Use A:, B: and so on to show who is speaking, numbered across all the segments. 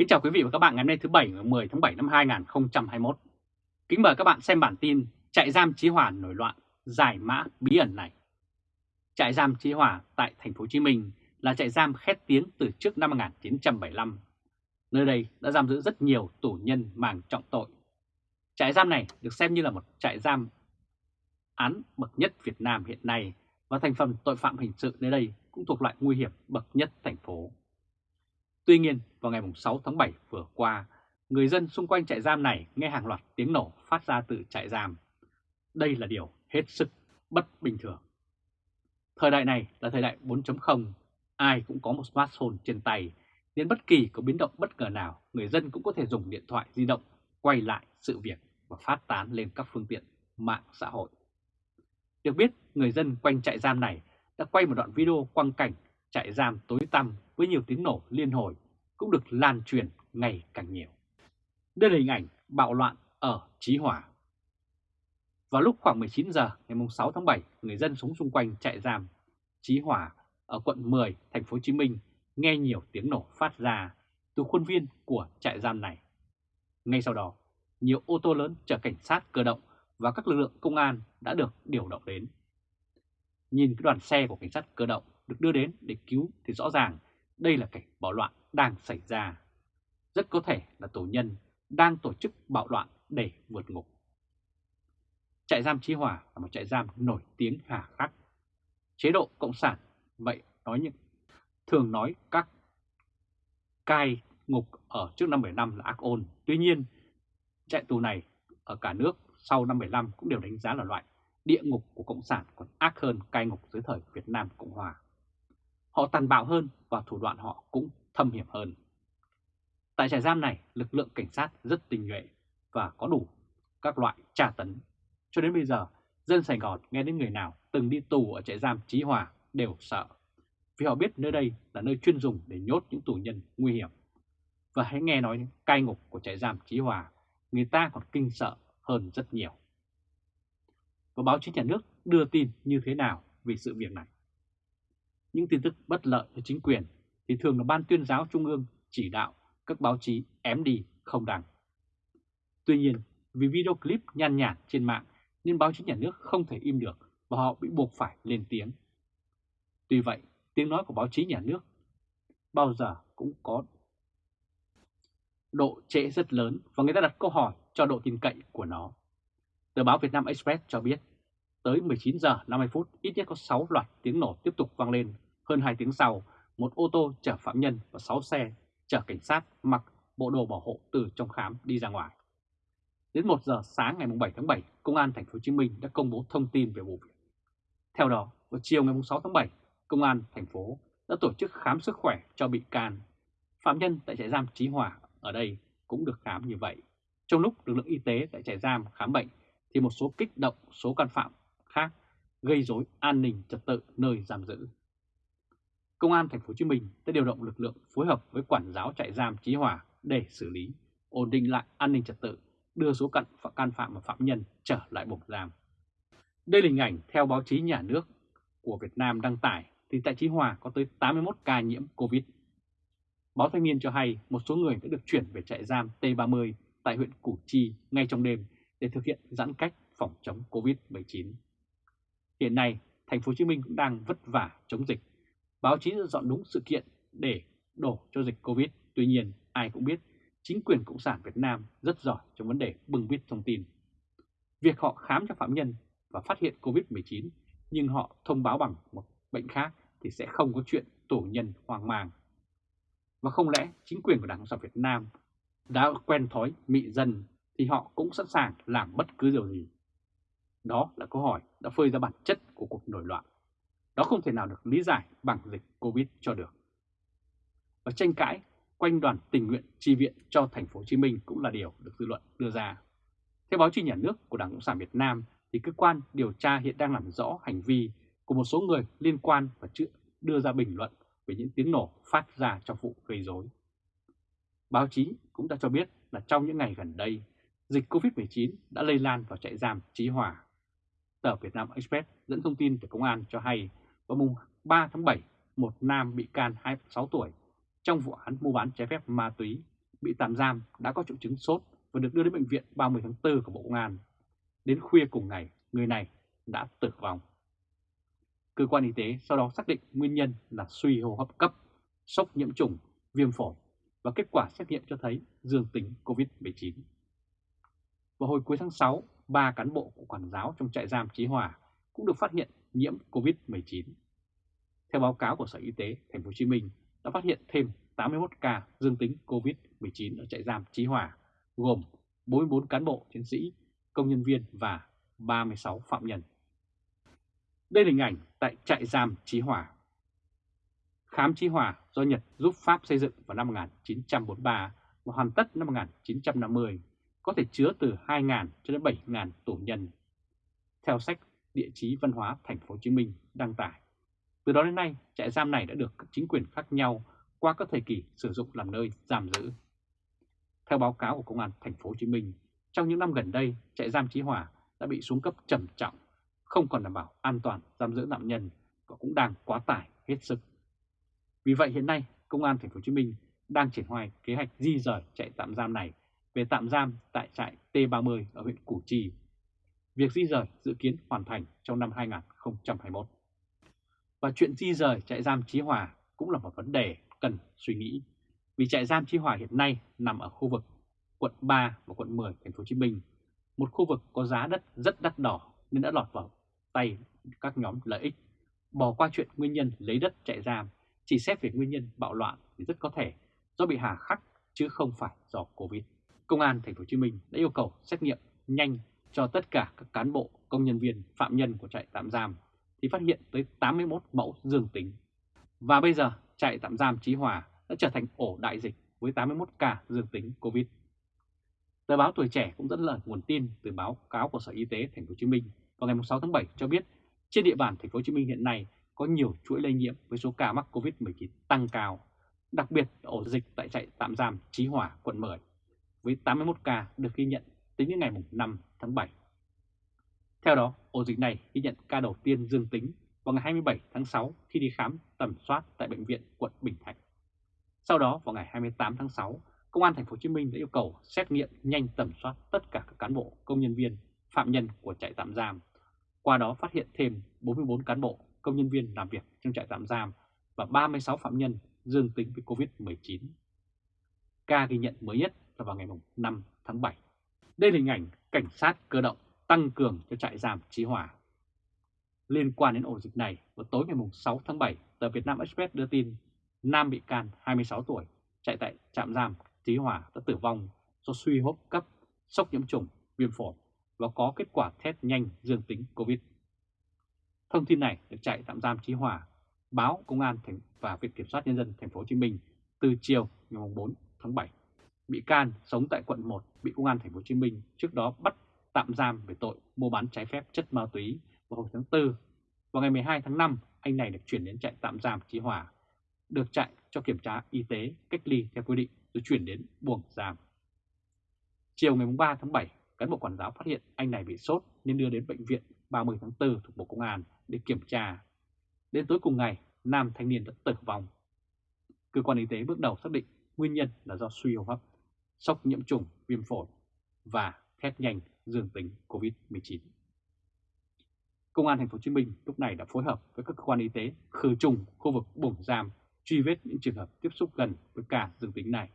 A: Kính chào quý vị và các bạn ngày hôm nay thứ Bảy ngày 10 tháng 7 năm 2021. Kính mời các bạn xem bản tin Trại giam Chí Hòa nổi loạn, giải mã bí ẩn này. Trại giam Chí Hòa tại thành phố Hồ Chí Minh là trại giam khét tiếng từ trước năm 1975. Nơi đây đã giam giữ rất nhiều tù nhân màng trọng tội. Trại giam này được xem như là một trại giam án bậc nhất Việt Nam hiện nay và thành phần tội phạm hình sự nơi đây cũng thuộc loại nguy hiểm bậc nhất thành phố. Tuy nhiên, vào ngày 6 tháng 7 vừa qua, người dân xung quanh trại giam này nghe hàng loạt tiếng nổ phát ra từ trại giam. Đây là điều hết sức bất bình thường. Thời đại này là thời đại 4.0, ai cũng có một smartphone trên tay, nên bất kỳ có biến động bất ngờ nào, người dân cũng có thể dùng điện thoại di động quay lại sự việc và phát tán lên các phương tiện mạng xã hội. Được biết, người dân quanh trại giam này đã quay một đoạn video quang cảnh trại giam tối tăm với nhiều tiếng nổ liên hồi cũng được lan truyền ngày càng nhiều. Đây là hình ảnh bạo loạn ở Chí Hòa. Vào lúc khoảng 19 giờ ngày 6 tháng 7, người dân sống xung quanh trại giam Chí Hòa ở quận 10, thành phố Hồ Chí Minh nghe nhiều tiếng nổ phát ra từ khuôn viên của trại giam này. Ngay sau đó, nhiều ô tô lớn chở cảnh sát cơ động và các lực lượng công an đã được điều động đến. Nhìn cái đoàn xe của cảnh sát cơ động được đưa đến để cứu thì rõ ràng đây là cảnh bạo loạn đang xảy ra. Rất có thể là tù nhân đang tổ chức bạo loạn để vượt ngục. Trại giam Chí Hòa là một trại giam nổi tiếng hà khắc. Chế độ Cộng sản, vậy nói như thường nói các cai ngục ở trước năm 75 là ác ôn. Tuy nhiên, trại tù này ở cả nước sau năm 75 cũng đều đánh giá là loại địa ngục của Cộng sản còn ác hơn cai ngục dưới thời Việt Nam Cộng Hòa. Họ tàn bạo hơn và thủ đoạn họ cũng thâm hiểm hơn. Tại trại giam này, lực lượng cảnh sát rất tinh nhuệ và có đủ các loại tra tấn. Cho đến bây giờ, dân Sài Gòn nghe đến người nào từng đi tù ở trại giam Chí Hòa đều sợ. Vì họ biết nơi đây là nơi chuyên dùng để nhốt những tù nhân nguy hiểm. Và hãy nghe nói cai ngục của trại giam Chí Hòa, người ta còn kinh sợ hơn rất nhiều. Và báo chí nhà nước đưa tin như thế nào về sự việc này? Những tin tức bất lợi cho chính quyền thì thường là Ban tuyên giáo Trung ương chỉ đạo các báo chí ém đi không đăng. Tuy nhiên, vì video clip nhan nhản trên mạng nên báo chí nhà nước không thể im được và họ bị buộc phải lên tiếng. Tuy vậy, tiếng nói của báo chí nhà nước bao giờ cũng có độ trễ rất lớn và người ta đặt câu hỏi cho độ tin cậy của nó. Tờ báo Việt Nam Express cho biết Tới 19 giờ 50 phút, ít nhất có 6 loạt tiếng nổ tiếp tục vang lên. Hơn 2 tiếng sau, một ô tô chở phạm nhân và 6 xe chở cảnh sát mặc bộ đồ bảo hộ từ trong khám đi ra ngoài. Đến 1 giờ sáng ngày 7 tháng 7, Công an thành phố Hồ Chí Minh đã công bố thông tin về vụ việc. Theo đó, vào chiều ngày 6 tháng 7, Công an thành phố đã tổ chức khám sức khỏe cho bị can. Phạm nhân tại trại giam Chí Hòa ở đây cũng được khám như vậy. Trong lúc lực lượng y tế tại trại giam khám bệnh thì một số kích động số can phạm khác gây rối an ninh trật tự nơi giam giữ. Công an thành phố Hồ Chí Minh đã điều động lực lượng phối hợp với quản giáo trại giam Chí Hòa để xử lý, ổn định lại an ninh trật tự, đưa số cận can phạm và phạm nhân trở lại buồng giam. Đây là hình ảnh theo báo chí nhà nước của Việt Nam đăng tải thì tại Chí Hòa có tới 81 ca nhiễm Covid. Báo Thanh niên cho hay một số người đã được chuyển về trại giam T30 tại huyện Củ Chi ngay trong đêm để thực hiện giãn cách phòng chống Covid-19. Hiện nay, thành phố Hồ Chí Minh cũng đang vất vả chống dịch. Báo chí đã dọn đúng sự kiện để đổ cho dịch Covid. Tuy nhiên, ai cũng biết chính quyền Cộng sản Việt Nam rất giỏi trong vấn đề bưng bít thông tin. Việc họ khám cho phạm nhân và phát hiện Covid-19 nhưng họ thông báo bằng một bệnh khác thì sẽ không có chuyện tù nhân hoang mang. Và không lẽ chính quyền của Đảng Cộng sản Việt Nam đã quen thói mị dân thì họ cũng sẵn sàng làm bất cứ điều gì đó là câu hỏi đã phơi ra bản chất của cuộc nổi loạn. Đó không thể nào được lý giải bằng dịch Covid cho được. Và tranh cãi quanh đoàn tình nguyện chi viện cho thành phố Hồ Chí Minh cũng là điều được dư luận đưa ra. Theo báo chí nhà nước của Đảng Cộng sản Việt Nam thì cơ quan điều tra hiện đang làm rõ hành vi của một số người liên quan và chưa đưa ra bình luận về những tiếng nổ phát ra trong vụ gây rối. Báo chí cũng đã cho biết là trong những ngày gần đây, dịch Covid-19 đã lây lan vào trại giam Chí Hòa Tờ Việt Nam Express dẫn thông tin từ công an cho hay vào mùng 3 tháng 7, một nam bị can 26 tuổi trong vụ án mua bán trái phép ma túy bị tạm giam đã có triệu chứng sốt và được đưa đến bệnh viện 30 tháng 4 của Bộ Công an. Đến khuya cùng ngày, người này đã tử vong. Cơ quan y tế sau đó xác định nguyên nhân là suy hô hấp cấp, sốc nhiễm trùng, viêm phổi và kết quả xét nghiệm cho thấy dương tính COVID-19. Vào hồi cuối tháng 6, ba cán bộ của quản giáo trong trại giam Chí Hòa cũng được phát hiện nhiễm COVID-19. Theo báo cáo của Sở Y tế Thành phố Hồ Chí Minh đã phát hiện thêm 81 ca dương tính COVID-19 ở trại giam Chí Hòa, gồm 44 cán bộ chiến sĩ, công nhân viên và 36 phạm nhân. Đây là hình ảnh tại trại giam Chí Hòa. Khám Chí Hòa do Nhật giúp Pháp xây dựng vào năm 1943 và hoàn tất năm 1950, có thể chứa từ 2.000 cho đến 7.000 tù nhân. Theo sách Địa chí văn hóa Thành phố Hồ Chí Minh đăng tải, từ đó đến nay trại giam này đã được các chính quyền khác nhau qua các thời kỳ sử dụng làm nơi giam giữ. Theo báo cáo của Công an Thành phố Hồ Chí Minh, trong những năm gần đây, trại giam Chí Hòa đã bị xuống cấp trầm trọng, không còn đảm bảo an toàn giam giữ nạn nhân và cũng đang quá tải hết sức. Vì vậy hiện nay, Công an Thành phố Hồ Chí Minh đang triển khai kế hoạch di rời trại tạm giam này về tạm giam tại trại T30 ở huyện Củ Chi. Việc di rời dự kiến hoàn thành trong năm 2021. Và chuyện di rời trại giam Chí Hòa cũng là một vấn đề cần suy nghĩ. Vì trại giam Chí Hòa hiện nay nằm ở khu vực quận 3 và quận 10 thành phố Hồ Chí Minh, một khu vực có giá đất rất đắt đỏ nên đã lọt vào tay các nhóm lợi ích. Bỏ qua chuyện nguyên nhân lấy đất chạy giam, chỉ xét về nguyên nhân bạo loạn thì rất có thể do bị hà khắc chứ không phải do Covid. Công an thành phố Hồ Chí Minh đã yêu cầu xét nghiệm nhanh cho tất cả các cán bộ, công nhân viên, phạm nhân của trại tạm giam thì phát hiện tới 81 mẫu dương tính. Và bây giờ trại tạm giam Chí Hòa đã trở thành ổ đại dịch với 81 ca dương tính Covid. Tờ báo Tuổi Trẻ cũng dẫn lời nguồn tin từ báo cáo của Sở Y tế Thành phố Hồ Chí Minh vào ngày 6 tháng 7 cho biết trên địa bàn Thành phố Hồ Chí Minh hiện nay có nhiều chuỗi lây nhiễm với số ca mắc Covid-19 tăng cao, đặc biệt ổ dịch tại trại tạm giam Chí Hòa, quận 10, với 81 ca được ghi nhận tính đến ngày 5 tháng 7. Theo đó, ổ dịch này ghi nhận ca đầu tiên dương tính vào ngày 27 tháng 6 khi đi khám tầm soát tại bệnh viện quận Bình Thạnh. Sau đó vào ngày 28 tháng 6, Công an thành phố Hồ Chí Minh đã yêu cầu xét nghiệm nhanh tầm soát tất cả các cán bộ, công nhân viên, phạm nhân của trại tạm giam. Qua đó phát hiện thêm 44 cán bộ, công nhân viên làm việc trong trại tạm giam và 36 phạm nhân dương tính với Covid-19. Ca ghi nhận mới nhất là vào ngày 5 tháng 7. Đây là hình ảnh cảnh sát cơ động tăng cường cho trại giam Chí Hòa. Liên quan đến ổ dịch này, vào tối ngày 6 tháng 7, tờ Việt Nam Express đưa tin Nam bị can 26 tuổi chạy tại trạm giam Chí Hòa đã tử vong do suy hô cấp, sốc nhiễm trùng, viêm phổi và có kết quả test nhanh dương tính COVID. Thông tin này được chạy tạm giam Chí Hòa, báo Công an thành và Viện Kiểm soát Nhân dân Thành phố Hồ Chí Minh từ chiều ngày 4 tháng 7. Bị can sống tại quận 1 bị Công an Thành phố Hồ Chí Minh trước đó bắt tạm giam về tội mua bán trái phép chất ma túy vào hồi tháng 4. Vào ngày 12 tháng 5, anh này được chuyển đến trại tạm giam Chí Hòa, được chạy cho kiểm tra y tế, cách ly theo quy định rồi chuyển đến buồng giam. Chiều ngày 3 tháng 7, cán bộ quản giáo phát hiện anh này bị sốt nên đưa đến bệnh viện 30 tháng 4 thuộc Bộ Công an để kiểm tra. Đến tối cùng ngày, nam thanh niên đã tử vong. Cơ quan y tế bước đầu xác định nguyên nhân là do suy hô hấp, sốc nhiễm trùng, viêm phổi và test nhanh dương tính COVID-19. Công an thành phố Hồ Chí Minh lúc này đã phối hợp với các cơ quan y tế khử trùng khu vực buồng giam, truy vết những trường hợp tiếp xúc gần với ca dương tính này.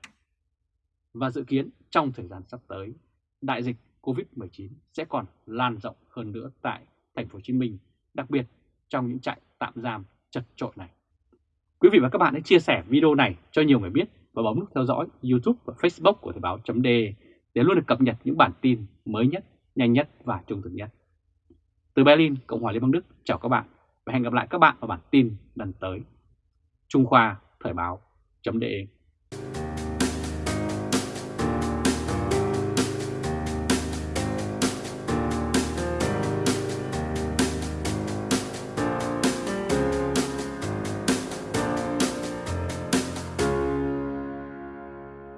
A: Và dự kiến trong thời gian sắp tới, đại dịch COVID-19 sẽ còn lan rộng hơn nữa tại thành phố Hồ Chí Minh, đặc biệt trong những trại tạm giam chật trội này. Quý vị và các bạn hãy chia sẻ video này cho nhiều người biết và bấm nút theo dõi YouTube và Facebook của Thời báo .de để luôn được cập nhật những bản tin mới nhất, nhanh nhất và trung thực nhất. Từ Berlin, Cộng hòa Liên bang Đức, chào các bạn và hẹn gặp lại các bạn vào bản tin lần tới. Trung Khoa Thời báo .de